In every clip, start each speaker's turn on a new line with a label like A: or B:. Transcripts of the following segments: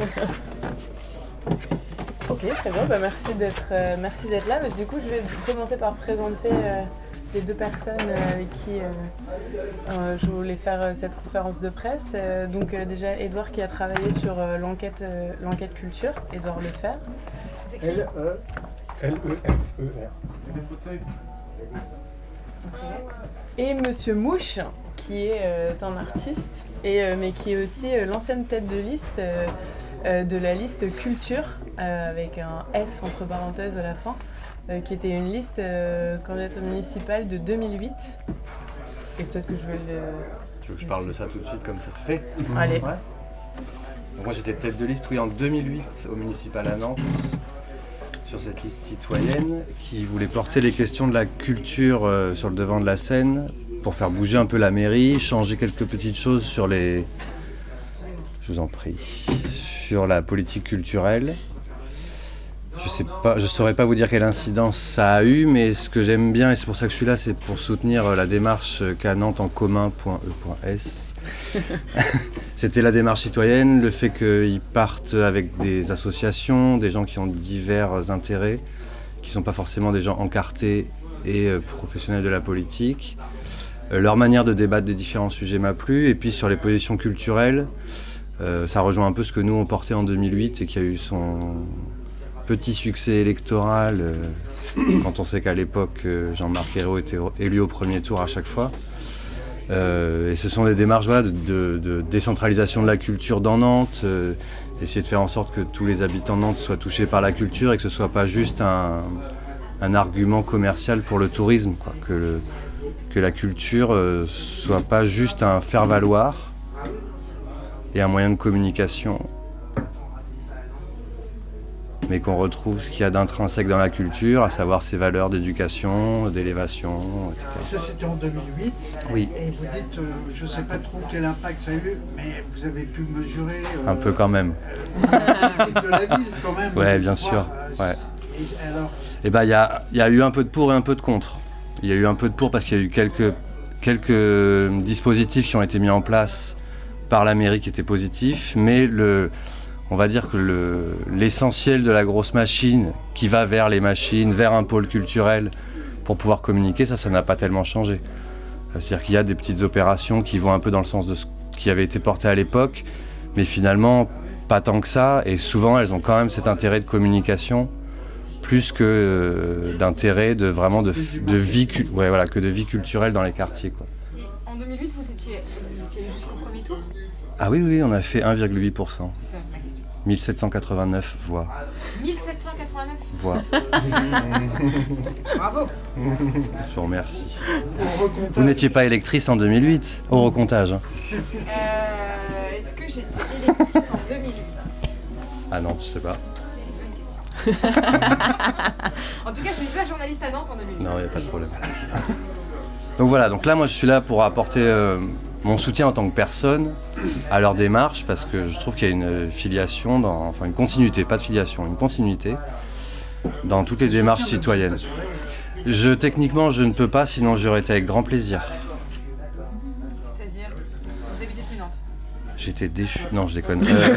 A: ok, très bien. Bah, merci d'être euh, merci d'être là. Mais du coup, je vais commencer par présenter euh, les deux personnes euh, avec qui euh, euh, je voulais faire euh, cette conférence de presse. Euh, donc euh, déjà, Edouard qui a travaillé sur euh, l'enquête euh, l'enquête culture, Edouard Lefer.
B: L-E. L-E-F-E-R.
A: Et Monsieur Mouche, qui est euh, un artiste, et, euh, mais qui est aussi euh, l'ancienne tête de liste de la liste culture, avec un S entre parenthèses à la fin, qui était une liste candidature municipale de 2008. Et peut-être que je vais le...
C: Tu veux que je parle de ça tout de suite comme ça se fait?
A: Allez.
C: Ouais. Donc moi j'étais tête de liste oui, en 2008 au municipal à Nantes sur cette liste citoyenne qui voulait porter les questions de la culture euh, sur le devant de la scène pour faire bouger un peu la mairie, changer quelques petites choses sur les... Je vous en prie. Sur la politique culturelle. Je sais pas, je saurais pas vous dire quelle incidence ça a eu, mais ce que j'aime bien, et c'est pour ça que je suis là, c'est pour soutenir euh, la démarche qu'a Nantes en commun.e.s. C'était la démarche citoyenne, le fait qu'ils partent avec des associations, des gens qui ont divers intérêts, qui sont pas forcément des gens encartés et euh, professionnels de la politique. Euh, Leur manière de débattre des différents sujets m'a plu, et puis sur les positions culturelles, euh, ça rejoint un peu ce que nous on portait en 2008 et qui a eu son petit succès électoral euh, quand on sait qu'à l'époque Jean-Marc Ayrault était élu au premier tour à chaque fois. Et ce sont des démarches de, décentralisation de la culture dans Nantes, essayer de faire en sorte que tous les habitants de Nantes soient touchés par la culture et que ce ne soit pas juste un, argument commercial pour le tourisme, quoi. Que la culture ne soit pas juste un faire-valoir et un moyen de communication, mais qu'on retrouve ce qu'il y a d'intrinsèque dans la culture, à savoir ses valeurs d'éducation, d'élévation, etc.
B: Ça, c'était en 2008.
C: Oui.
B: Et vous dites, euh, je ne sais pas trop quel impact ça a eu, mais vous avez pu mesurer. euh,
C: Un peu quand même.
B: l'impact de la ville, quand même.
C: Ouais,
B: je
C: bien sûr,
B: Euh,
C: ouais.
B: et alors,
C: Eh il y a, il y a eu un peu de pour et un peu de contre. Il y a eu un peu de pour parce qu'il y a eu quelques, quelques dispositifs qui ont été mis en place par la mairie qui étaient positifs, mais on va dire que le- l'essentiel de la grosse machine qui va vers les machines, vers un pôle culturel pour pouvoir communiquer, ça, ça n'a pas tellement changé. Euh, C'est-à-dire qu'il y a des petites opérations qui vont un peu dans le sens de ce qui avait été porté à l'époque, mais finalement pas tant que ça, et souvent elles ont quand même cet intérêt de communication plus que euh, d'intérêt de vraiment de, vie cul- ouais, voilà, que de vie culturelle dans les quartiers quoi.
D: Et en 2008, vous étiez, vous étiez allé jusqu'au premier tour?
C: Ah oui oui on a fait 1,8%,
D: C'est ça ma question.
C: 1789 voix.
D: 1789
C: voix.
D: Bravo
C: Je vous remercie. Vous n'étiez pas électrice en 2008 au recomptage. hein.
D: Euh, Est-ce que j'étais électrice en 2008
C: Ah non tu sais pas.
D: en tout cas, j'étais pas journaliste à Nantes en 2008.
C: Non il n'y a pas de problème. Donc voilà donc là moi je suis là pour apporter euh, mon soutien en tant que personne à leur démarche parce que je trouve qu'il y a une filiation, dans, enfin une continuité, pas de filiation, une continuité dans toutes les démarches citoyennes. Je, techniquement, je ne peux pas, sinon j'aurais été avec grand plaisir. J'ai été déchu. Non, je déconne. Euh,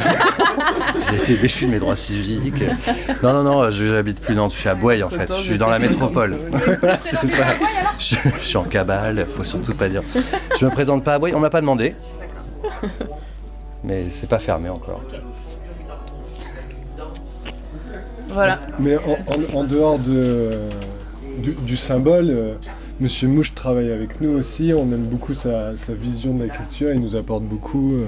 C: J'ai été déchu de mes droits civiques. Non, non, non, je j'habite plus Nantes. Je suis à Boueil en fait. Je suis dans la métropole. Voilà, c'est ça. Je, je suis en cabale. Faut surtout pas dire. Je me présente pas à Boueil. On m'a pas demandé. Mais c'est pas fermé encore.
A: Voilà.
E: Mais en, en- en dehors de, du, du symbole, euh, Monsieur Mouche travaille avec nous aussi. On aime beaucoup sa, sa vision de la culture. Il nous apporte beaucoup. euh,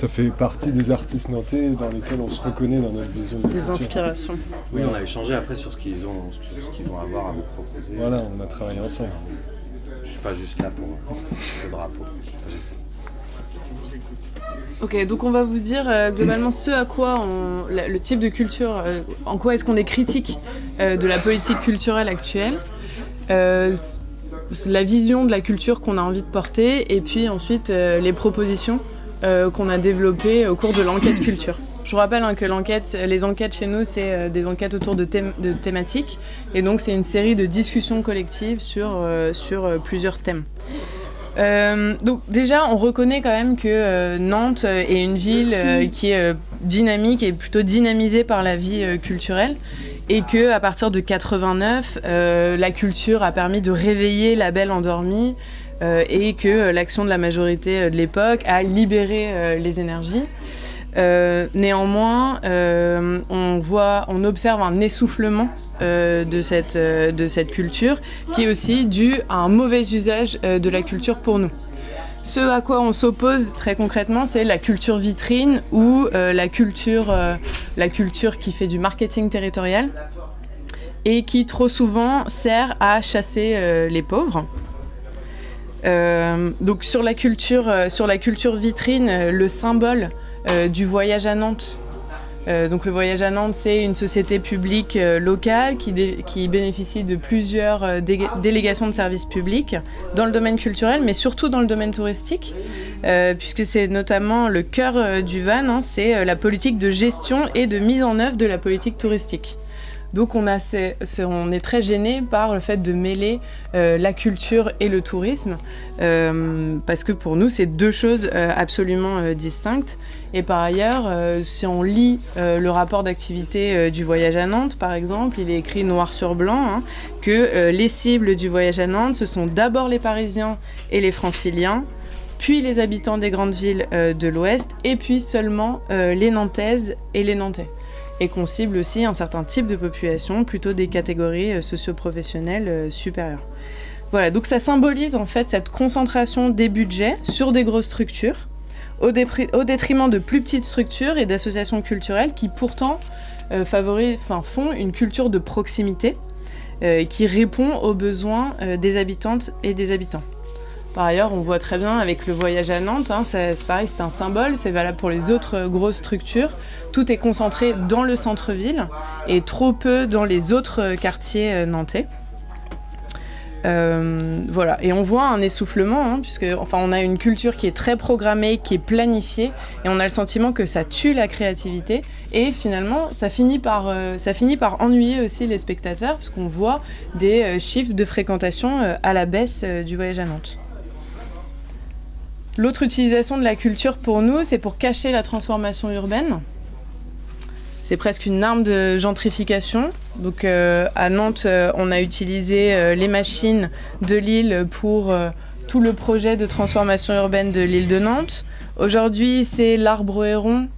E: ça fait partie des artistes nantais dans lesquels on se reconnaît dans notre vision de
A: Des
E: culture.
A: inspirations.
C: Oui, on a échangé après sur ce qu'ils ont, sur ce qu'ils vont avoir à vous proposer.
E: Voilà, on a travaillé ensemble.
C: Je suis pas juste là pour le drapeau. J'essaie.
A: Ok, donc on va vous dire euh, globalement ce à quoi on, la- le type de culture, euh, en quoi est-ce qu'on est critique euh, de la politique culturelle actuelle, euh, la vision de la culture qu'on a envie de porter, et puis ensuite euh, les propositions euh, qu'on a développées au cours de l'enquête culture. Je vous rappelle hein, que les enquêtes chez nous, c'est euh, des enquêtes autour de, thématiques, et donc c'est une série de discussions collectives sur, euh, sur plusieurs thèmes. Donc déjà, on reconnaît quand même que Nantes est une ville qui est dynamique et plutôt dynamisée par la vie culturelle et que à partir de 89, euh, la culture a permis de réveiller la belle endormie et que euh, l'action de la majorité euh, de l'époque a libéré euh, les énergies. Euh, néanmoins, euh, on voit, on observe un essoufflement euh, de, cette, euh, de cette culture qui est aussi dû à un mauvais usage euh, de la culture pour nous. Ce à quoi on s'oppose très concrètement, c'est la culture vitrine ou euh, la, culture, euh, la culture qui fait du marketing territorial et qui trop souvent sert à chasser euh, les pauvres. Euh, donc sur la culture, euh, sur la culture vitrine, euh, le symbole du voyage à Nantes. Donc le voyage à Nantes, c'est une société publique locale qui, bénéficie de plusieurs dé- délégations de services publics dans le domaine culturel, mais surtout dans le domaine touristique, puisque c'est notamment le cœur du VAN, hein, c'est la politique de gestion et de mise en œuvre de la politique touristique. Donc on, est très gêné par le fait de mêler euh, la culture et le tourisme, euh, parce que pour nous c'est deux choses euh, absolument distinctes. Et par ailleurs, si on lit le rapport d'activité du voyage à Nantes, par exemple, il est écrit noir sur blanc hein, que les cibles du voyage à Nantes, ce sont d'abord les Parisiens et les Franciliens, puis les habitants des grandes villes de l'Ouest, et puis seulement les Nantaises et les Nantais et qu'on cible aussi un certain type de population, plutôt des catégories euh, socio-professionnelles euh, supérieures. Voilà, donc ça symbolise en fait cette concentration des budgets sur des grosses structures, au, détriment de plus petites structures et d'associations culturelles qui pourtant euh, favorisent, enfin, font une culture de proximité euh, qui répond aux besoins des habitantes et des habitants. Par ailleurs, on voit très bien avec le voyage à Nantes, hein, c'est pareil, c'est un symbole, c'est valable pour les autres grosses structures. Tout est concentré dans le centre-ville et trop peu dans les autres quartiers euh, nantais. Euh, voilà, et on voit un essoufflement, hein, puisque enfin, on a une culture qui est très programmée, qui est planifiée, et on a le sentiment que ça tue la créativité, et finalement, ça finit par, euh, ça finit par ennuyer aussi les spectateurs, parce qu'on voit des chiffres de fréquentation à la baisse du voyage à Nantes. L'autre utilisation de la culture pour nous, c'est pour cacher la transformation urbaine. C'est presque une arme de gentrification. Donc euh, à Nantes, euh, on a utilisé euh, les machines de l'île pour tout le projet de transformation urbaine de l'île de Nantes. Aujourd'hui, c'est l'arbre héron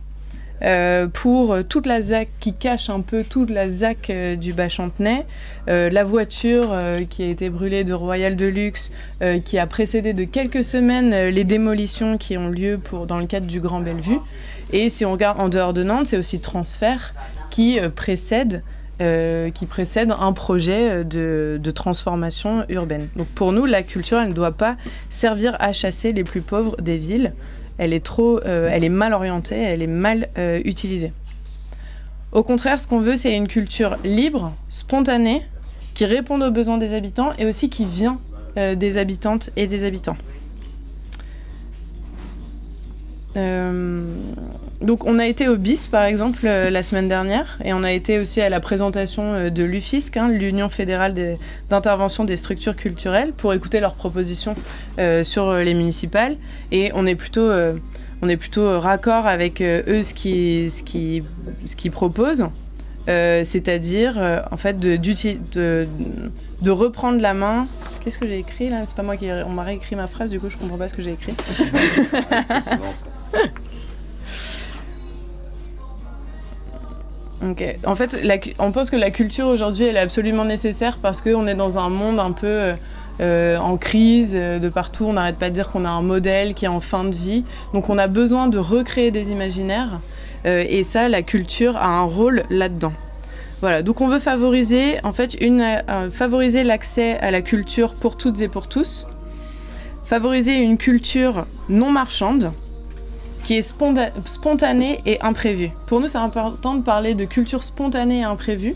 A: euh, pour toute la ZAC qui cache un peu toute la ZAC euh, du Bas-Chantenay. Euh, la voiture qui a été brûlée de Royal Deluxe, qui a précédé de quelques semaines les démolitions qui ont lieu dans le cadre du Grand Bellevue. Et si on regarde en dehors de Nantes, c'est aussi Transfert qui précède qui un projet de, de transformation urbaine. Donc pour nous, la culture, elle ne doit pas servir à chasser les plus pauvres des villes. Elle est trop, euh, elle est mal orientée, elle est mal euh, utilisée. Au contraire, ce qu'on veut, c'est une culture libre, spontanée, qui réponde aux besoins des habitants et aussi qui vient euh, des habitantes et des habitants. Donc on a été au BIS par exemple euh, la semaine dernière et on a été aussi à la présentation euh, de l'UFISC, hein, l'Union fédérale d'intervention des structures culturelles, pour écouter leurs propositions euh, sur euh, les municipales et on est plutôt, euh, on est plutôt raccord avec euh, eux ce qu'ils ce qui, ce qu'ils proposent. Euh, c'est-à-dire euh, en fait de, de reprendre la main. Qu'est-ce que j'ai écrit là? C'est pas moi qui on m'a réécrit ma phrase du coup je comprends pas ce que j'ai écrit. En fait, on pense que la culture aujourd'hui, elle est absolument nécessaire parce qu'on est dans un monde un peu euh, euh, en crise euh, de partout. On n'arrête pas de dire qu'on a un modèle qui est en fin de vie. Donc on a besoin de recréer des imaginaires. Et ça, la culture a un rôle là-dedans. Voilà. Donc on veut favoriser, en fait, une, favoriser l'accès à la culture pour toutes et pour tous. Favoriser une culture non marchande qui est sponta- spontanée et imprévue. Pour nous, c'est important de parler de culture spontanée et imprévue,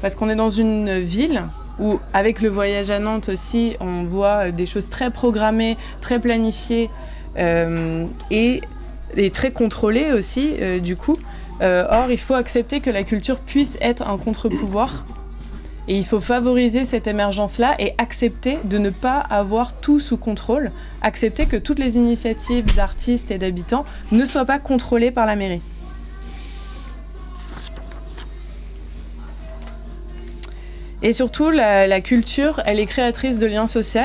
A: parce qu'on est dans une ville où, avec le voyage à Nantes aussi, on voit des choses très programmées, très planifiées euh, et, et très contrôlées aussi, euh, du coup. Euh, or, il faut accepter que la culture puisse être un contre-pouvoir Et il faut favoriser cette émergence-là et accepter de ne pas avoir tout sous contrôle, accepter que toutes les initiatives d'artistes et d'habitants ne soient pas contrôlées par la mairie. Et surtout, la, culture, elle est créatrice de liens sociaux.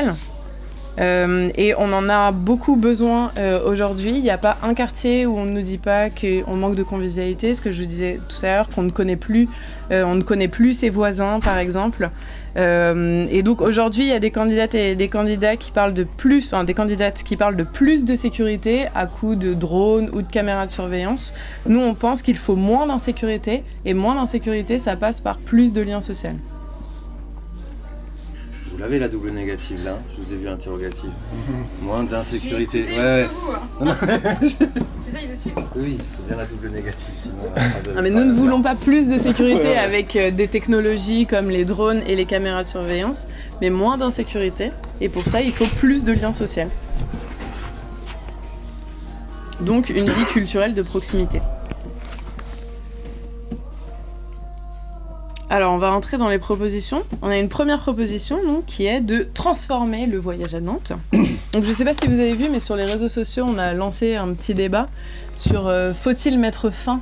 A: Euh, et on en a beaucoup besoin euh, aujourd'hui. Il n'y a pas un quartier où on ne nous dit pas qu'on manque de convivialité. Ce que je disais tout à l'heure, qu'on ne connaît plus, euh, on ne connaît plus ses voisins, par exemple. Et donc aujourd'hui, il y a des candidates et des candidats qui parlent de plus, enfin des candidates qui parlent de plus de sécurité à coup de drones ou de caméras de surveillance. Nous, on pense qu'il faut moins d'insécurité et moins d'insécurité, ça passe par plus de liens sociaux.
C: Vous l'avez la double négative là, je vous ai vu interrogative. Moins d'insécurité. Ouais, ouais.
D: hein. J'essaye de suivre.
C: Oui, c'est bien la double négative sinon. elle
A: Ah, mais nous ne voulons pas plus de sécurité
C: Ouais, ouais.
A: avec euh, des technologies comme les drones et les caméras de surveillance, mais moins d'insécurité. Et pour ça, il faut plus de liens sociaux. Donc une vie culturelle de proximité. Alors on va rentrer dans les propositions. On a une première proposition donc, qui est de transformer le voyage à Nantes. Donc je ne sais pas si vous avez vu, mais sur les réseaux sociaux, on a lancé un petit débat sur euh, faut-il mettre fin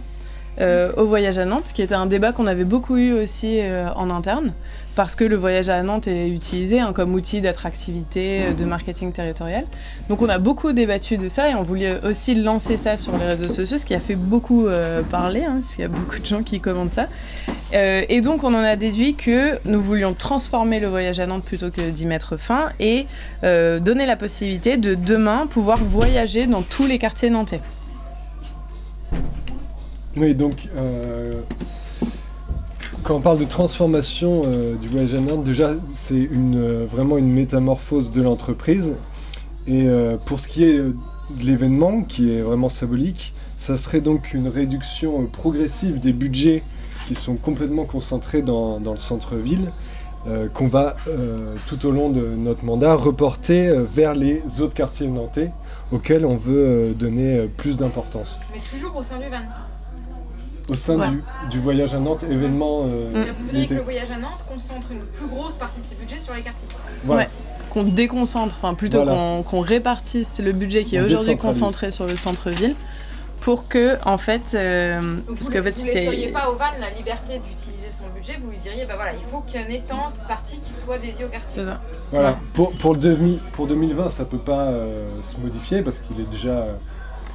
A: euh, au voyage à Nantes, qui était un débat qu'on avait beaucoup eu aussi euh, en interne, parce que le voyage à Nantes est utilisé hein, comme outil d'attractivité, euh, de marketing territorial. Donc on a beaucoup débattu de ça et on voulait aussi lancer ça sur les réseaux sociaux, ce qui a fait beaucoup euh, parler, hein, parce qu'il y a beaucoup de gens qui commentent ça. Euh, et donc on en a déduit que nous voulions transformer le voyage à Nantes plutôt que d'y mettre fin et euh, donner la possibilité de demain pouvoir voyager dans tous les quartiers nantais.
E: Oui, donc quand on parle de transformation euh, du voyage à Nantes, déjà c'est euh, vraiment une métamorphose de l'entreprise. Et euh, pour ce qui est de l'événement, qui est vraiment symbolique, ça serait donc une réduction progressive des budgets qui sont complètement concentrés dans, le centre-ville, qu'on va tout au long de notre mandat reporter vers les autres quartiers nantais auxquels on veut donner plus d'importance
D: Mais toujours au sein du van.
E: Au sein
A: Ouais.
E: du, du voyage à Nantes, événement euh,
D: C'est-à-dire que Vous voudriez que le voyage à Nantes concentre une plus grosse partie de ses budgets sur les quartiers.
E: Voilà.
A: Ouais. Qu'on déconcentre, enfin plutôt
E: Voilà.
A: qu'on répartisse le budget qui est aujourd'hui concentré sur le centre-ville pour que, en fait, euh,
D: Donc
A: parce
D: vous
A: qu'en
D: ne
A: fait,
D: laisseriez pas au van la liberté d'utiliser son budget, vous lui diriez bah voilà, il faut qu'il y ait une étente partie qui soit dédiée au quartier.
A: C'est ça.
E: Voilà.
A: Ouais.
E: Pour, pour, le demi, pour 2020, ça peut pas euh, se modifier parce qu'il est déjà euh,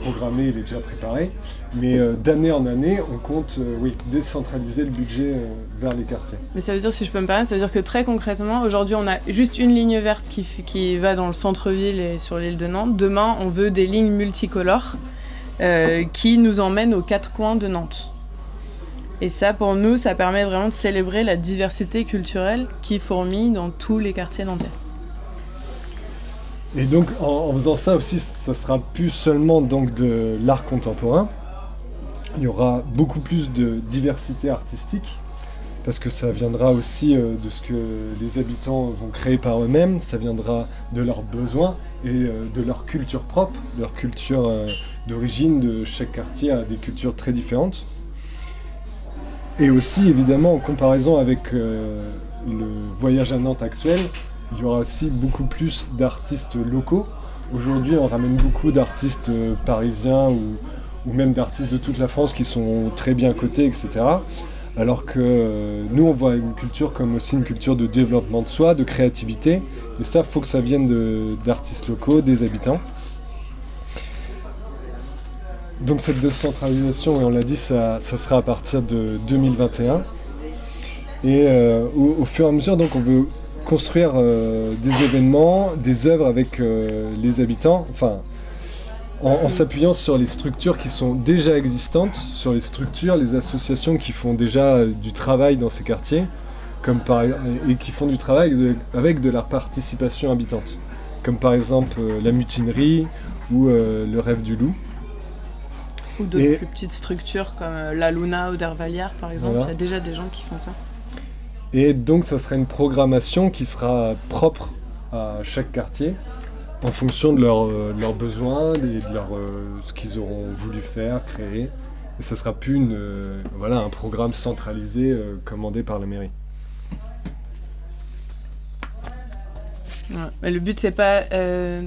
E: programmé, il est déjà préparé. Mais euh, d'année en année, on compte euh, décentraliser le budget euh, vers les quartiers.
A: Mais ça veut dire, si je peux me permettre, ça veut dire que très concrètement, aujourd'hui, on a juste une ligne verte qui, qui va dans le centre-ville et sur l'île de Nantes. Demain, on veut des lignes multicolores qui nous emmènent aux quatre coins de Nantes. Et ça, pour nous, ça permet vraiment de célébrer la diversité culturelle qui fourmille dans tous les quartiers nantais.
E: Et donc en, faisant ça aussi, ça sera plus seulement donc de l'art contemporain. Il y aura beaucoup plus de diversité artistique parce que ça viendra aussi euh, de ce que les habitants vont créer par eux-mêmes, ça viendra de leurs besoins et euh, de leur culture propre, leur culture euh, d'origine de chaque quartier a des cultures très différentes. Et aussi évidemment en comparaison avec le voyage à Nantes actuel, il y aura aussi beaucoup plus d'artistes locaux. Aujourd'hui, on ramène beaucoup d'artistes euh, parisiens ou, même d'artistes de toute la France qui sont très bien cotés, etc. Alors que euh, nous, on voit une culture comme aussi une culture de développement de soi, de créativité. Et ça, faut que ça vienne d'artistes locaux, des habitants. Donc cette décentralisation, et on l'a dit, ça, ça sera à partir de 2021. Et euh, au, au fur et à mesure, donc, on veut construire euh, des événements, des œuvres avec euh, les habitants, enfin, en, en s'appuyant sur les structures qui sont déjà existantes, sur les structures, les associations qui font déjà euh, du travail dans ces quartiers, comme par, et qui font du travail de- avec de la participation habitante, comme par exemple euh, la mutinerie ou le rêve du loup.
A: Ou d'autres
E: Et-
A: plus petites structures comme la Luna ou d'Hervalière, par exemple.
E: Voilà.
A: Il y a déjà des gens qui font ça.
E: Et donc, ça sera une programmation qui sera propre à chaque quartier en fonction de, leurs euh, besoins, de leur, euh, ce qu'ils auront voulu faire, créer. Et ça ne sera plus euh, un programme centralisé commandé par la mairie.
A: Le but, c'est pas...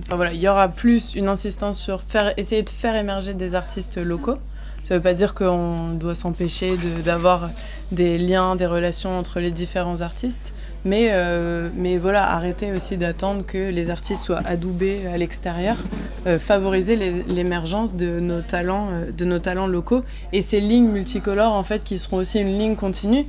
A: Voilà, il y aura plus une insistance sur essayer de faire émerger des artistes locaux, ça veut pas dire qu'on doit s'empêcher d'avoir des liens, des relations entre les différents artistes, mais, euh, mais voilà, arrêter aussi d'attendre que les artistes soient adoubés à l'extérieur, euh, favoriser l'émergence de nos talents, euh, de nos talents locaux et ces lignes multicolores en fait qui seront aussi une ligne continue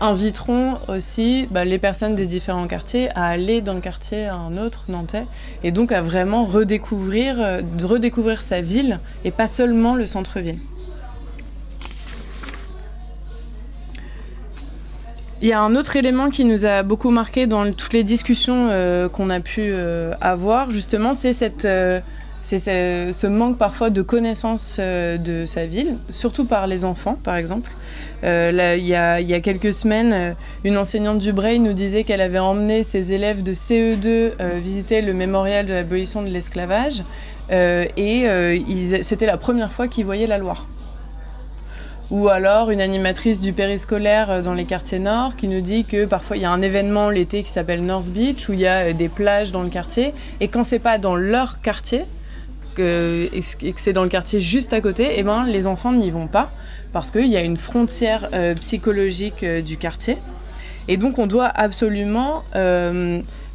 A: inviteront aussi bah, les personnes des différents quartiers à aller d'un quartier à un autre nantais et donc à vraiment redécouvrir sa ville et pas seulement le centre-ville. Il y a un autre élément qui nous a beaucoup marqué dans toutes les discussions euh, qu'on a pu euh, avoir, justement, c'est euh, ce, manque parfois de connaissance de sa ville, surtout par les enfants, par exemple. Il, y a, y a quelques semaines, une enseignante du Braille nous disait qu'elle avait emmené ses élèves de CE2 euh, visiter le mémorial de l'abolition de l'esclavage, et c'était la première fois qu'ils voyaient la Loire. Ou alors une animatrice du périscolaire euh, dans les quartiers nord qui nous dit que parfois il y a un événement l'été qui s'appelle North Beach où il y a euh, des plages dans le quartier et quand c'est pas dans leur quartier que, et que c'est dans le quartier juste à côté, eh ben, les enfants n'y vont pas parce qu'il y a une frontière euh, psychologique du quartier. Et donc on doit absolument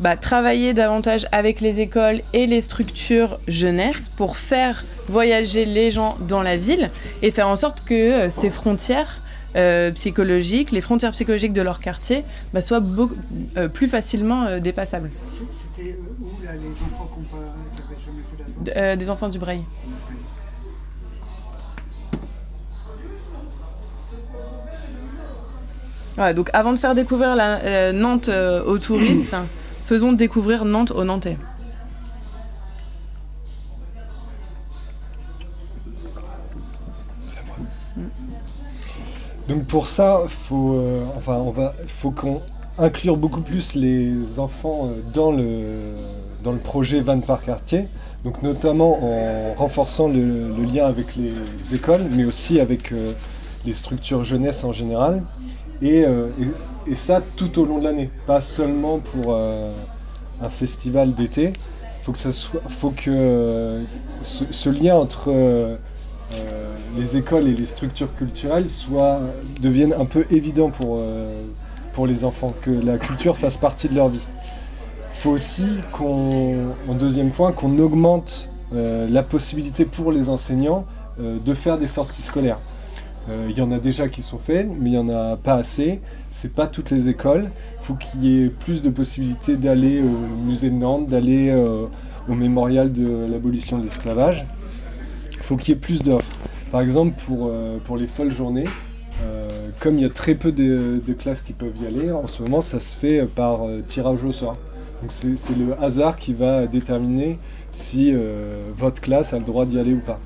A: bah, travailler davantage avec les écoles et les structures jeunesse pour faire voyager les gens dans la ville et faire en sorte que euh, ces frontières euh, psychologiques, les frontières psychologiques de leur quartier, bah, soient beaucoup, euh, plus facilement euh, dépassables.
B: C'était où là les enfants qu'on n'avaient jamais
A: des enfants du Braille. Voilà, donc avant de faire découvrir la, Nantes aux touristes, faisons découvrir Nantes aux Nantais.
E: Donc pour ça, faut, euh, enfin, on va, faut qu'on inclure beaucoup plus les enfants euh, dans le, dans le projet Van par quartier. Donc notamment en renforçant le, lien avec les écoles, mais aussi avec euh, les structures jeunesse en général. Et ça tout au long de l'année, pas seulement pour euh, un festival d'été. Faut faut que euh, ce, lien entre euh, les écoles et les structures culturelles soient, deviennent un peu évidents pour, pour les enfants, que la culture fasse partie de leur vie. Faut aussi qu'on, en deuxième point, qu'on augmente la possibilité pour les enseignants de faire des sorties scolaires. Euh, Il y en a déjà qui sont faites, mais il n'y en a pas assez. C'est pas toutes les écoles. Il faut qu'il y ait plus de possibilités d'aller au musée de Nantes, d'aller euh, au mémorial de l'abolition de l'esclavage. Il faut qu'il y ait plus d'offres. Par exemple, pour, euh, les folles journées, comme il y a très peu de, classes qui peuvent y aller, en ce moment, ça se fait par tirage au sort. Donc c'est le hasard qui va déterminer si votre classe a le droit d'y aller ou pas.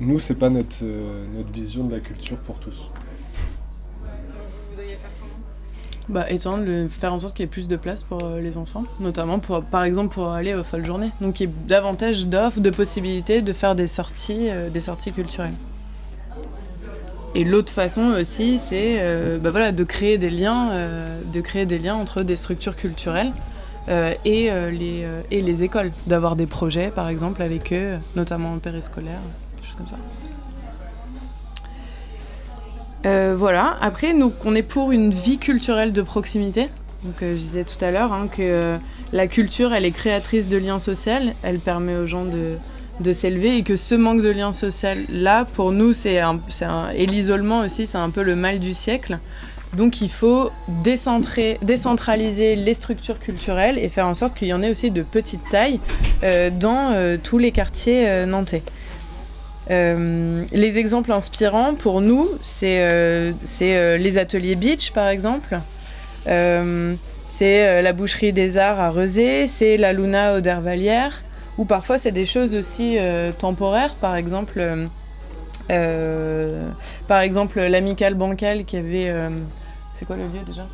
E: Nous, c'est pas notre, euh, notre vision de la culture pour tous.
D: Vous voudriez faire comment
A: Bah, étendre, le, faire en sorte qu'il y ait plus de place pour euh, les enfants, notamment pour, par exemple pour aller aux folles journées. Donc qu'il y ait davantage d'offres, de possibilités de faire des sorties, euh, des sorties culturelles. Et l'autre façon aussi, c'est euh, bah voilà, de créer des liens, euh, de créer des liens entre des structures culturelles et, euh, les, euh, et les écoles, d'avoir des projets par exemple avec eux, notamment en périscolaire, choses comme ça. Euh, voilà. Après, nous, on est pour une vie culturelle de proximité. Donc, euh, je disais tout à l'heure hein, que euh, la culture, elle est créatrice de liens sociaux. Elle permet aux gens de, de s'élever et que ce manque de lien social là, pour nous, c'est et l'isolement aussi, c'est un peu le mal du siècle. Donc, il faut décentraliser les structures culturelles et faire en sorte qu'il y en ait aussi de petite taille euh, dans euh, tous les quartiers euh, nantais. Les exemples inspirants pour nous, c'est les ateliers beach par exemple. C'est la boucherie des arts à Rezé, c'est la Luna au Dervalière, ou parfois c'est des choses aussi temporaires, par exemple, l'amicale bancale qui avait, c'est quoi le lieu déjà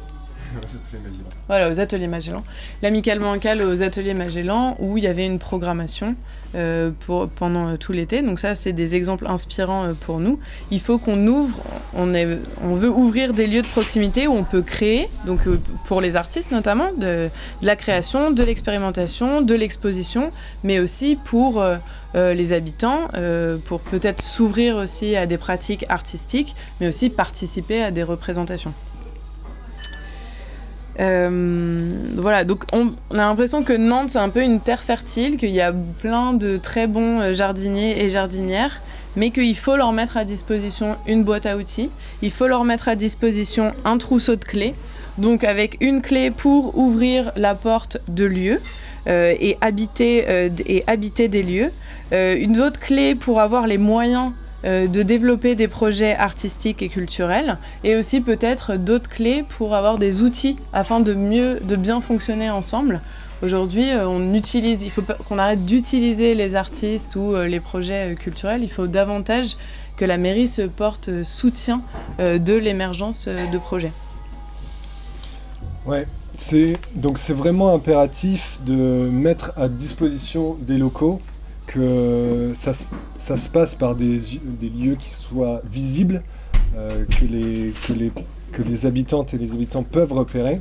A: Voilà, aux ateliers Magellan. L'Amicalement Mancal aux ateliers Magellan, où il y avait une programmation euh, pour, pendant euh, tout l'été. Donc ça, c'est des exemples inspirants euh, pour nous. Il faut qu'on ouvre, on, est, on veut ouvrir des lieux de proximité où on peut créer, donc pour les artistes notamment, de, de la création, de l'expérimentation, de l'exposition, mais aussi pour les habitants, pour peut-être s'ouvrir aussi à des pratiques artistiques, mais aussi participer à des représentations. Euh, voilà, donc on, a l'impression que Nantes c'est un peu une terre fertile, qu'il y a plein de très bons euh, jardiniers et jardinières, mais qu'il faut leur mettre à disposition une boîte à outils, il faut leur mettre à disposition un trousseau de clés, donc avec une clé pour ouvrir la porte de lieux euh, et, habiter, et habiter des lieux, une autre clé pour avoir les moyens de développer des projets artistiques et culturels et aussi peut-être d'autres clés pour avoir des outils afin de mieux, de bien fonctionner ensemble. Aujourd'hui, euh, on utilise, il faut qu'on arrête d'utiliser les artistes ou euh, les projets culturels. Il faut davantage que la mairie se porte soutien de l'émergence de projets.
E: Ouais, donc c'est vraiment impératif de mettre à disposition des locaux que ça, ça, se passe par des, des, lieux qui soient visibles, euh, que, les, que, les, que les habitantes et les habitants peuvent repérer.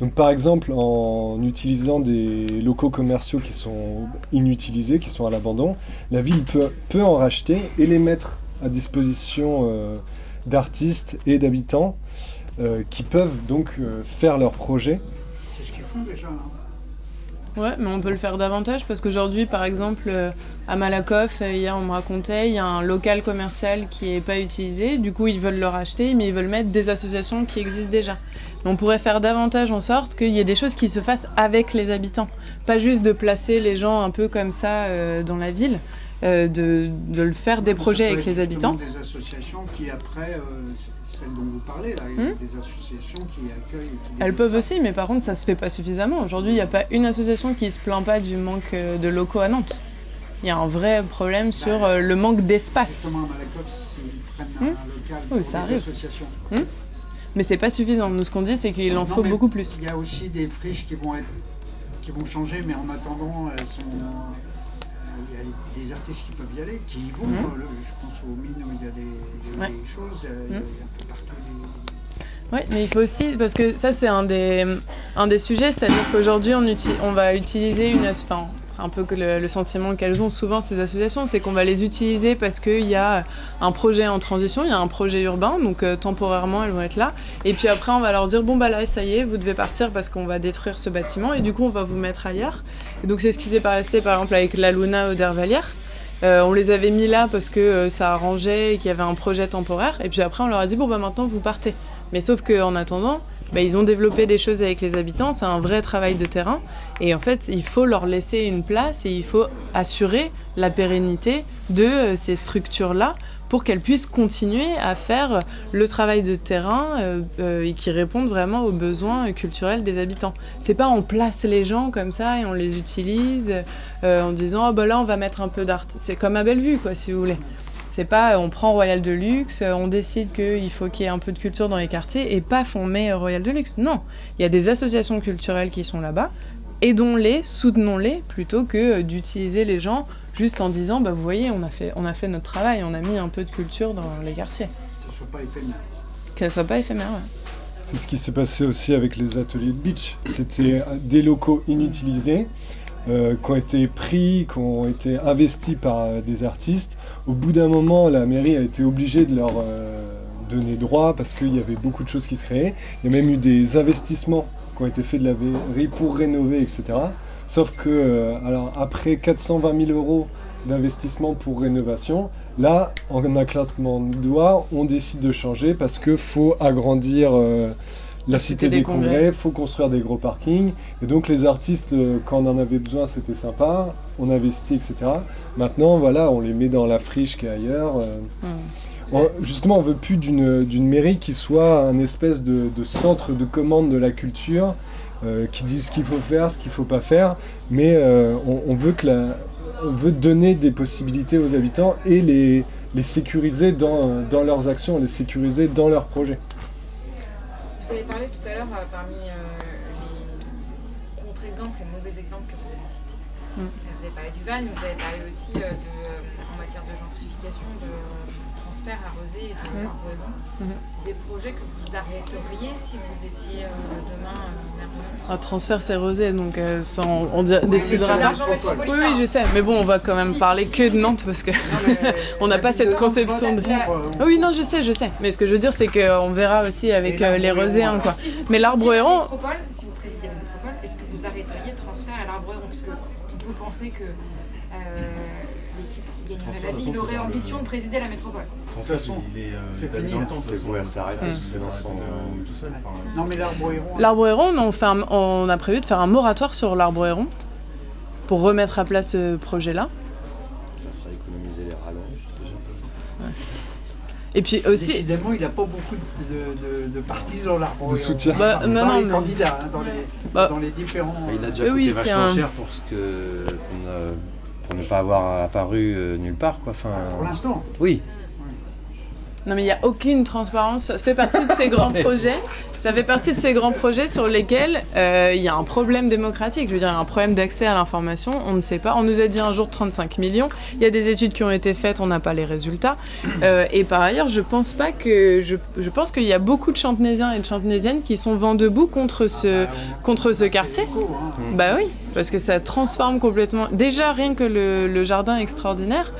E: Donc par exemple, en utilisant des locaux commerciaux qui sont inutilisés, qui sont à l'abandon, la ville peut, peut en racheter et les mettre à disposition euh, d'artistes et d'habitants euh, qui peuvent donc faire leurs projets.
B: C'est ce qu'ils font déjà. Hein.
A: Ouais, mais on peut le faire davantage parce qu'aujourd'hui, par exemple, euh, à Malakoff, euh, hier on me racontait, il y a un local commercial qui n'est pas utilisé. Du coup, ils veulent le racheter, mais ils veulent mettre des associations qui existent déjà. on pourrait faire davantage en sorte qu'il y ait des choses qui se fassent avec les habitants. Pas juste de placer les gens un peu comme ça euh, dans la ville, de, de, le faire des projets avec les habitants.
B: des associations qui après dont vous parlez, là, hmm des associations qui accueillent.
A: Elles peuvent aussi, mais par contre, ça se fait pas suffisamment. Aujourd'hui, il n'y a pas une association qui se plaint pas du manque euh, de locaux à Nantes. Il y a un vrai problème bah, sur euh, le manque d'espace.
B: Hmm oui, ça arrive. associations.
A: Hmm mais c'est pas suffisant. Nous, ce qu'on dit, c'est qu'il en faut beaucoup plus.
B: Il y a aussi des friches qui vont, être, qui vont changer, mais en attendant, elles sont il y a des artistes qui peuvent y aller, qui y vont. Mmh. Je pense aux mines où il y a des, choses, euh, il y a mmh. un peu partout
A: Oui, mais il faut aussi, parce que ça c'est un des, un des sujets, c'est-à-dire qu'aujourd'hui on, on va utiliser une... Enfin, un peu que le, sentiment qu'elles ont souvent ces associations, c'est qu'on va les utiliser parce qu'il y a un projet en transition, il y a un projet urbain, donc euh, temporairement elles vont être là. Et puis après on va leur dire bon bah là ça y est, vous devez partir parce qu'on va détruire ce bâtiment et du coup on va vous mettre ailleurs. Et donc c'est ce qui s'est passé par exemple avec la Luna au Dervalière. Euh, on les avait mis là parce que euh, ça arrangeait et qu'il y avait un projet temporaire. Et puis après on leur a dit bon bah maintenant vous partez. Mais sauf qu'en attendant, bah, ils ont développé des choses avec les habitants, c'est un vrai travail de terrain. Et en fait, il faut leur laisser une place et il faut assurer la pérennité de euh, ces structures-là pour qu'elles puissent continuer à faire le travail de terrain euh, euh, et qui répondent vraiment aux besoins culturels des habitants. C'est pas on place les gens comme ça et on les utilise en disant oh, bah là on va mettre un peu d'art. C'est comme à Bellevue quoi si vous voulez. C'est pas on prend Royal de Luxe, on décide qu'il faut qu'il y ait un peu de culture dans les quartiers et paf, on met Royal de Luxe. Non, il y a des associations culturelles qui sont là-bas. Aidons-les, soutenons-les, plutôt que d'utiliser les gens juste en disant bah, Vous voyez, on a, fait, on a fait notre travail, on a mis un peu de culture dans les quartiers.
B: Que ce soit pas éphémère.
A: Que ce soit pas éphémère,
E: C'est ce qui s'est passé aussi avec les ateliers de beach. C'était des locaux inutilisés. Euh, qui ont été pris, qui ont été investis par euh, des artistes. Au bout d'un moment, la mairie a été obligée de leur euh, donner droit parce qu'il y avait beaucoup de choses qui se créaient. Il y a même eu des investissements qui ont été faits de la mairie pour rénover, etc. Sauf que, alors après 420 000 euros d'investissement pour rénovation, là, en un claquement de doigts, on décide de changer parce qu'il faut agrandir la cité, des, congrès, il faut construire des gros parkings. Et donc les artistes, euh, quand on en avait besoin, c'était sympa, on investit, etc. Maintenant, voilà, on les met dans la friche qui est ailleurs. Euh. Hmm. justement, on veut plus d'une mairie qui soit un espèce de, centre de commande de la culture, euh, qui dise ce qu'il faut faire, ce qu'il ne faut pas faire, mais on, veut que la, on veut donner des possibilités aux habitants et les, les sécuriser dans, dans leurs actions, les sécuriser dans leurs projets.
D: Vous avez parlé tout à l'heure euh, parmi euh, les contre-exemples, les mauvais exemples que vous avez cités.
A: Mm.
D: Vous avez parlé du van, mais vous avez parlé aussi euh, de, en matière de gentrification, de transfert à Rosé et de
A: Mm. Mhm.
D: C'est des projets que vous arrêteriez si vous étiez euh, demain euh,
A: Un transfert c'est rosé, donc euh, ça, on,
D: Oui,
A: décidera Oui, oui, je sais, mais bon, on va quand même
D: Si,
A: parler
D: si,
A: que de. Nantes parce que.
D: Euh,
A: On n'a pas cette conception de. Ah oui, non, je sais, je sais. Mais ce que je veux dire, c'est qu'on verra aussi avec euh, les Roséens,
B: errant,
A: quoi.
D: Si
A: Mais l'arbre errant-
D: Si vous présidiez la métropole, est-ce que vous arrêteriez transfert à l'arbre errant peut penser que euh, l'équipe qui gagnerait la
F: de
D: ville aurait ambition de présider la métropole.
F: En
B: toute façon,
F: il est, euh,
B: c'est
F: de façon,
C: voué à s'arrêter,
F: ça
C: c'est
F: s'arrête,
C: dans son-
F: euh,
B: Non, mais l'arbre héron.
A: L'arbre héron, on, fait un- on a prévu de faire un moratoire sur l'arbre héron pour remettre à plat ce projet-là.
C: Ça fera économiser les rallonges déjà.
A: Et puis aussi.
B: Décidément, il n'a pas beaucoup de, de, de partisans l'arbre
E: De
B: héron.
E: soutien.
A: Bah,
B: dans
A: non, non,
B: les
A: mais-
B: candidats, hein, dans, les,
A: Bah.
B: dans les différents.
C: Il a déjà
A: Oui,
C: coûté
A: oui, c'est
C: vachement
A: un-
C: cher pour ce que pour ne, pour ne pas avoir apparu euh, nulle part quoi. Enfin,
B: Pour l'instant.
C: oui.
A: Non mais il n'y a aucune transparence. Ça fait partie de ces grands projets. Ça fait partie de ces grands projets sur lesquels euh, il y a un problème démocratique. Je veux dire, il y a un problème d'accès à l'information. On ne sait pas. On nous a dit un jour 35 millions. Il y a des études qui ont été faites. On n'a pas les résultats. Euh, et par ailleurs, je pense pas que je, je pense qu'il y a beaucoup de Chantenaisiens et de Chantenaisiennes qui sont vent debout contre ce contre ce quartier.
B: Hein.
A: Bah oui, parce que ça transforme complètement. Déjà, rien que le, le jardin extraordinaire,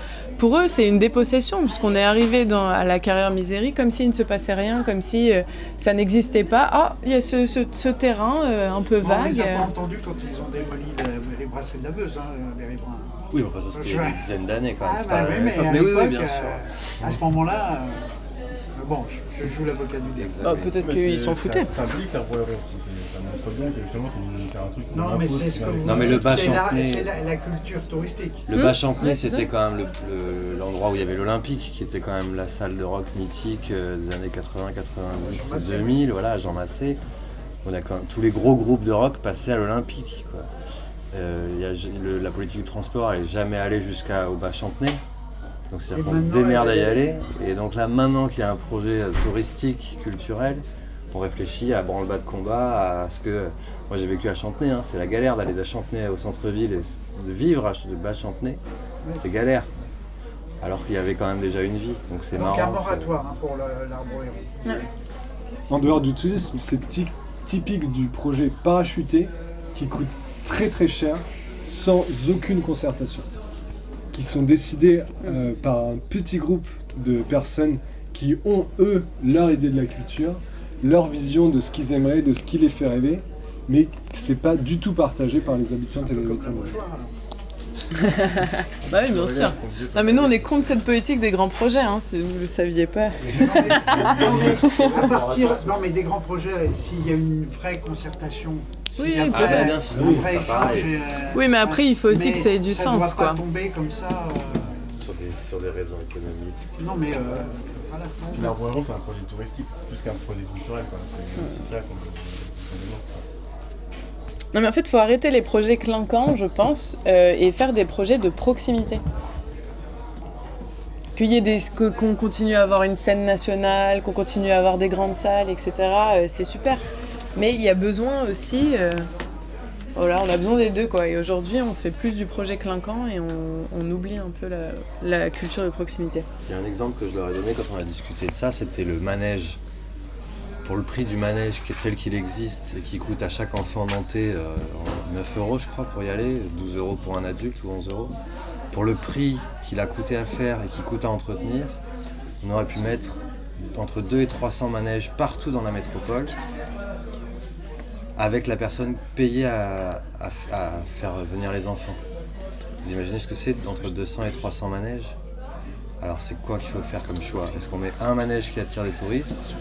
A: pour eux, c'est une dépossession, puisqu'on est arrivé dans, à la carrière misérie comme s'il ne se passait rien, comme si euh, ça n'existait pas. Ah, il y a ce, ce- ce terrain euh, un peu
B: Bon, on
A: vague.
B: les a
A: euh.
B: pas entendus quand ils ont démoli les, les brasseries de la Meuse, hein, les riverains.
C: Oui, enfin ça c'était il y a des dizaines d'années quand même.
B: Ah,
C: c'est
B: bah
C: pas
B: oui, mais,
C: mais oui, bien sûr.
B: euh, à ce moment-là, euh, bon, je, je joue l'avocat du diable.
A: Bah, Peut-être qu'ils s'en foutaient.
F: Ça montre bien que justement c'est un truc.
B: Non, mais c'est ce que vous
C: Non, mais le bas
B: c'est la,
C: Champnay-
B: c'est la, la culture touristique.
C: Le bas
A: c'est
C: c'était quand même le- le- l'endroit où il y avait l'Olympique, qui était quand même la salle de rock mythique euh, des années 80,
B: Jean
C: 90,
B: Massé.
C: 2000, voilà, Jean Massé. On a quand même- tous les gros groupes de rock passaient à l'Olympique. Euh, il y a j- le- la politique du transport n'est jamais allée jusqu'au bas Champnay. Donc c'est-à-dire qu'on se démerde à y aller. Et donc là, maintenant qu'il y a un projet touristique, culturel, on réfléchit à branle-bas de combat, à ce que... Moi j'ai vécu à Chantenay, hein, c'est la galère d'aller de Chantenay au centre-ville et de vivre à de bas Chantenay. C'est galère. Alors qu'il y avait quand même déjà une vie. Donc c'est
B: Donc
C: marrant.
B: un
C: que-
B: moratoire hein, pour l'arbre.
E: En dehors du tourisme, c'est ty- typique du projet parachuté qui coûte très très cher sans aucune concertation. Qui sont décidés euh, par un petit groupe de personnes qui ont, eux, leur idée de la culture, leur vision de ce qu'ils aimeraient, de ce qui les fait rêver, mais c'est pas du tout partagé par les habitantes et les habitants.
A: Bah oui, bien sûr. Non mais nous, on est contre cette politique des grands projets, hein, si vous ne le saviez pas.
B: Non, mais- non, mais à partir, non mais des grands projets, s'il y a une vraie concertation, s'il y a
A: Oui,
B: un
C: Ah,
B: vrai,
C: bien sûr,
B: un
C: oui,
B: vrai
C: pareil.
B: échange. euh,
A: Oui, mais après, il faut aussi
B: mais
A: que ça ait du
B: ça
A: sens,
B: doit
A: quoi.
B: pas tomber comme ça. euh,
C: Sur des, sur des raisons économiques.
B: Non mais euh.
F: Puis c'est un projet touristique, plus qu'un projet culturel. C'est c'est ça qu'on qu'on.
A: Non mais en fait, il faut arrêter les projets clinquants, je pense, euh, et faire des projets de proximité. Qu'il y ait des, que- qu'on continue à avoir une scène nationale, qu'on continue à avoir des grandes salles, etc. euh, c'est super. Mais il y a besoin aussi, euh, voilà, on a besoin des deux quoi. Et aujourd'hui, on fait plus du projet clinquant et on, oublie un peu la, culture de proximité.
C: Il y a un exemple que je leur ai donné quand on a discuté de ça, c'était le manège. Pour le prix du manège tel qu'il existe et qui coûte à chaque enfant nantais euh, en 9 euros je crois pour y aller, 12 euros pour un adulte ou 11 euros. Pour le prix qu'il a coûté à faire et qui coûte à entretenir, on aurait pu mettre entre 2 et 300 manèges partout dans la métropole avec la personne payée à, faire venir les enfants. Vous imaginez ce que c'est entre 200 et 300 manèges? Alors c'est quoi qu'il faut faire comme choix? Est-ce qu'on met un manège qui attire les touristes?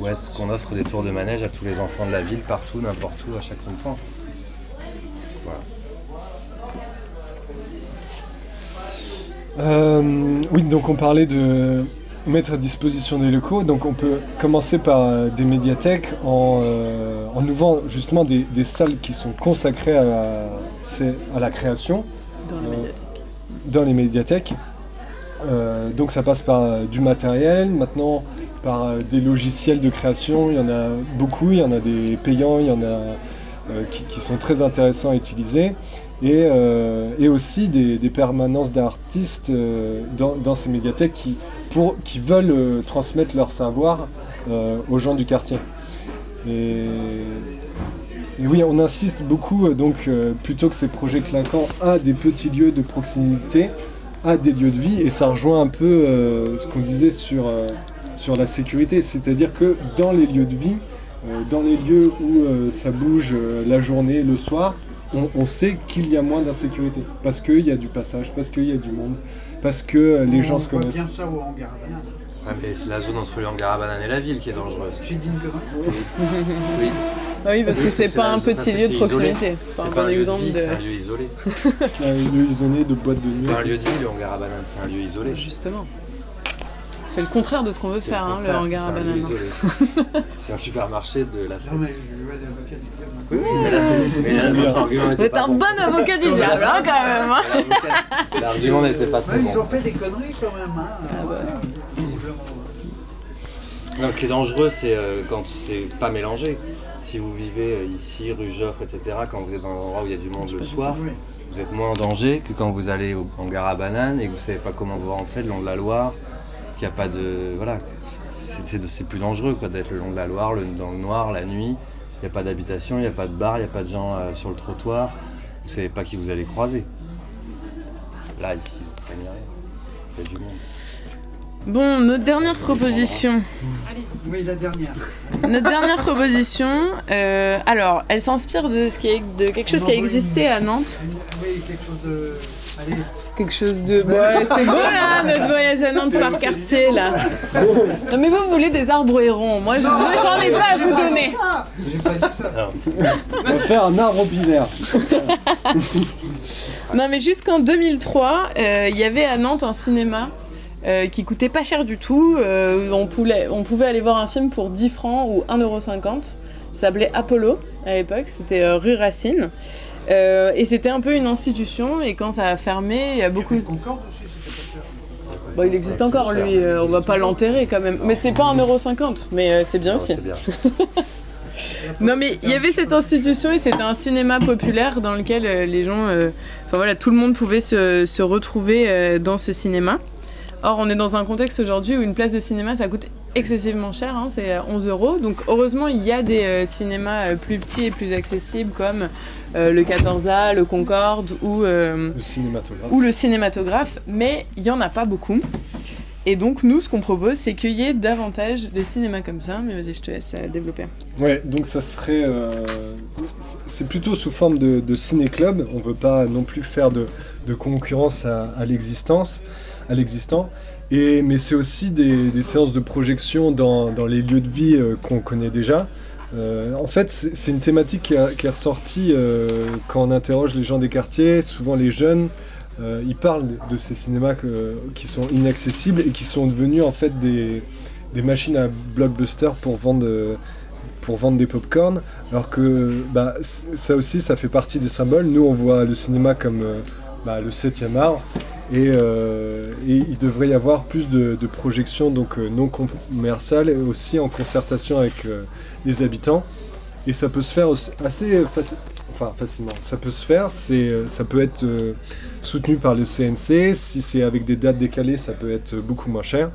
C: Ou est-ce qu'on offre des tours de manège à tous les enfants de la ville, partout, n'importe où, à chaque rond-point? Voilà.
E: Euh, oui, donc on parlait de mettre à disposition des locaux. Donc on peut commencer par euh, des médiathèques en, euh, en ouvrant justement des, des salles qui sont consacrées à la, à la création
A: Dans la
E: Euh,
A: médiathèque.
E: dans les médiathèques. Euh, donc ça passe par du matériel, maintenant par des logiciels de création, il y en a beaucoup, il y en a des payants, il y en a euh, qui, qui sont très intéressants à utiliser. Et, euh, et aussi des, permanences d'artistes euh, dans, ces médiathèques qui, pour, qui veulent euh, transmettre leur savoir aux gens du quartier. Et, oui, on insiste beaucoup, donc plutôt que ces projets clinquants, à des petits lieux de proximité, à des lieux de vie, et ça rejoint un peu ce qu'on disait sur, sur la sécurité, c'est-à-dire que dans les lieux de vie, dans les lieux où ça bouge la journée, le soir, on, on sait qu'il y a moins d'insécurité, parce qu'il y a du passage, parce qu'il y a du monde, parce que euh, les gens
B: On
E: se
B: voit
E: connaissent.
B: bien ça au hangar à bananes.
C: Ouais, mais c'est la zone entre le hangar à bananes et la ville qui est dangereuse.
B: J'ai dit une connerie.
C: Oui.
A: Bah oui, parce
C: Oui,
A: que c'est pas un petit lieu de proximité. C'est pas un
C: pas
A: bon
C: un lieu de
A: exemple de.
C: c'est un lieu isolé.
E: C'est un lieu isolé de boîtes de nuit.
C: C'est pas un lieu de vie, le hangar à bananes, c'est un lieu isolé.
A: Justement. C'est le contraire de ce qu'on veut faire, hein, le hangar à
C: isolé. C'est un supermarché de la
B: Non mais je vois l'avocat du diable.
C: Oui, oui, mais là, c'est- argument pas
A: un
C: bon.
A: bon avocat du diable, hein, quand même. hein.
C: L'argument n'était pas très
B: Ouais, ils ont
C: bon.
B: fait des conneries quand même. Hein.
A: Ah bah.
C: Non, ce qui est dangereux, c'est euh, quand c'est pas mélangé. Si vous vivez euh, ici, rue Joffre, etc., quand vous êtes dans un endroit où il y a du monde le soir, vous êtes moins en danger que quand vous allez au hangar à bananes et que vous savez pas comment vous rentrez le long de la Loire, qu'il n'y a pas de. Voilà. C'est- plus dangereux quoi, d'être le long de la Loire, le- dans le noir, la nuit. Il n'y a pas d'habitation, il n'y a pas de bar, il n'y a pas de gens euh, sur le trottoir. Vous savez pas qui vous allez croiser. Là, ici, vous craignez rien. Il y a du monde.
A: Bon, notre dernière proposition.
D: Allez-y.
B: Oui, la dernière.
A: Notre dernière proposition, euh, alors, elle s'inspire de, ce qui est, de quelque chose qui a existé à Nantes.
B: Oui, quelque chose de. Allez,
A: Quelque chose de. Ouais, c'est beau là, notre voyage à Nantes par quartier là. Non, mais vous, voulez des arbres hérons. Moi, je- moi, j'en ai pas à vous donner.
B: pas dit ça.
E: On va faire un arbre pilaire.
A: Non, mais jusqu'en 2003, euh, il y avait à Nantes un cinéma euh, qui coûtait pas cher du tout. Euh, on, pouvait, on pouvait aller voir un film pour 10 francs ou 1,50€. Ça s'appelait Apollo à l'époque, c'était euh, rue Racine. Euh, et c'était un peu une institution, et quand ça a fermé, il y a beaucoup.
B: Concorde aussi, c'était pas cher.
A: Bon, il existe encore lui, euh, on va pas l'enterrer quand même. Mais c'est pas 1,50€, mais euh, c'est bien
C: Non,
A: aussi.
C: bien.
A: Non mais il y avait cette institution et c'était un cinéma populaire dans lequel euh, les gens, enfin voilà, tout le monde pouvait se, se retrouver dans ce cinéma. Or on est dans un contexte aujourd'hui où une place de cinéma ça coûte excessivement cher, hein, c'est à 11 euros. Donc heureusement il y a des cinémas plus petits et plus accessibles comme euh, le 14A, le Concorde ou, euh,
E: Le cinématographe.
A: ou le cinématographe, mais il y en a pas beaucoup. Et donc nous ce qu'on propose c'est qu'il y ait davantage de cinéma comme ça. Mais vas-y je te laisse euh, développer.
E: Ouais, donc ça serait. euh, c'est- plutôt sous forme de, de ciné-club. On veut pas non plus faire de, de concurrence à, à l'existence, à l'existant. Et, mais c'est aussi des, des séances de projection dans, dans les lieux de vie euh, qu'on connaît déjà. Euh, en fait, c'est une thématique qui, est ressortie euh, quand on interroge les gens des quartiers, souvent les jeunes. euh, ils parlent de ces cinémas qui sont inaccessibles et qui sont devenus en fait des, machines à blockbuster pour vendre, pour vendre des pop-corn. Alors que bah, ça aussi, ça fait partie des symboles. Nous, on voit le cinéma comme bah, le 7e art. Et, euh, et il devrait y avoir plus de, projections donc, euh, non commerciales aussi en concertation avec euh, les habitants. Et ça peut se faire aussi assez facilement. Ça peut se faire, ça peut être soutenu par le CNC. Si c'est avec des dates décalées, ça peut être beaucoup moins cher.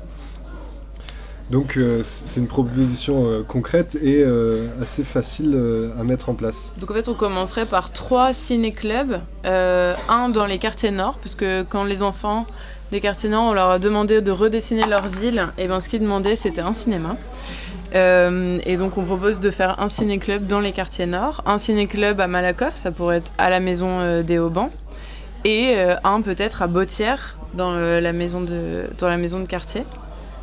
E: Donc euh, c'est une proposition euh, concrète et euh, assez facile à mettre en place.
A: Donc en fait, on commencerait par trois ciné-clubs. Un dans les quartiers nord, parce que quand les enfants des quartiers nord, on leur a demandé de redessiner leur ville, et ben ce qu'ils demandaient, c'était un cinéma. Et donc on propose de faire un ciné-club dans les quartiers nord, un ciné-club à Malakoff, ça pourrait être à la maison des Aubans, et un peut-être à Bautière, dans, la maison de, dans la maison de quartier.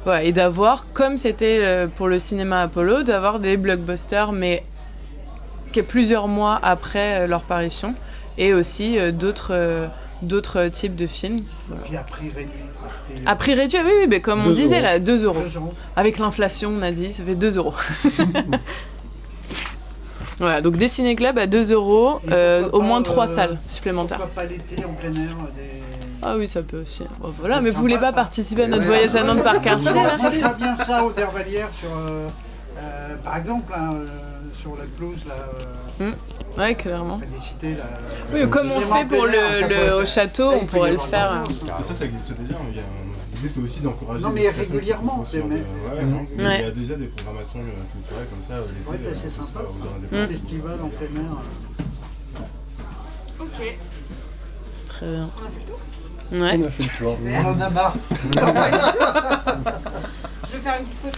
A: Voilà, et d'avoir, comme c'était euh, pour le cinéma Apollo, d'avoir des blockbusters, mais plusieurs mois après euh, leur parution, et aussi euh, d'autres d'autres types de films.
B: Puis à prix réduit. À prix,
A: À prix réduit, oui, oui, mais comme on
E: Deux
A: disait
E: euros.
A: là, 2 euros.
B: deux euros.
A: Avec l'inflation, on a dit, ça fait 2 euros. voilà, donc des ciné-clubs à 2 euros,
B: Et
A: euh, au moins
B: pas,
A: 3
B: euh,
A: salles supplémentaires.
B: Pourquoi pas l'été en plein air des...
A: Ah oui, ça peut aussi. Bon, voilà,
B: C'est
A: mais vous voulez pas
B: ça.
A: participer à notre
B: Ouais.
A: voyage à Nantes par quartier
B: On
A: là
B: rangerait bien ça au Dervalière sur, euh, euh, par exemple, hein, euh, sur la pelouse là, euh,
A: Ouais, clairement.
B: près des cités. Là,
A: Oui, comme on fait pour le, le- au château, on pourrait le faire. euh.
F: Et ça, ça existe déjà. hein. Il y a un- L'idée, c'est aussi d'encourager.
B: Non, mais régulièrement, c'est-
F: ouais,
A: Ouais.
F: Il y a déjà des programmations euh, culturelles comme ça.
B: Ça
F: l'été,
B: pourrait être
F: euh,
B: assez sympa. Un festival en plein air.
D: Ok,
A: Très bien.
D: on a fait le tour?
A: Ouais.
E: On a fait le tour.
B: On en a marre.
D: Je vais faire une petite photo.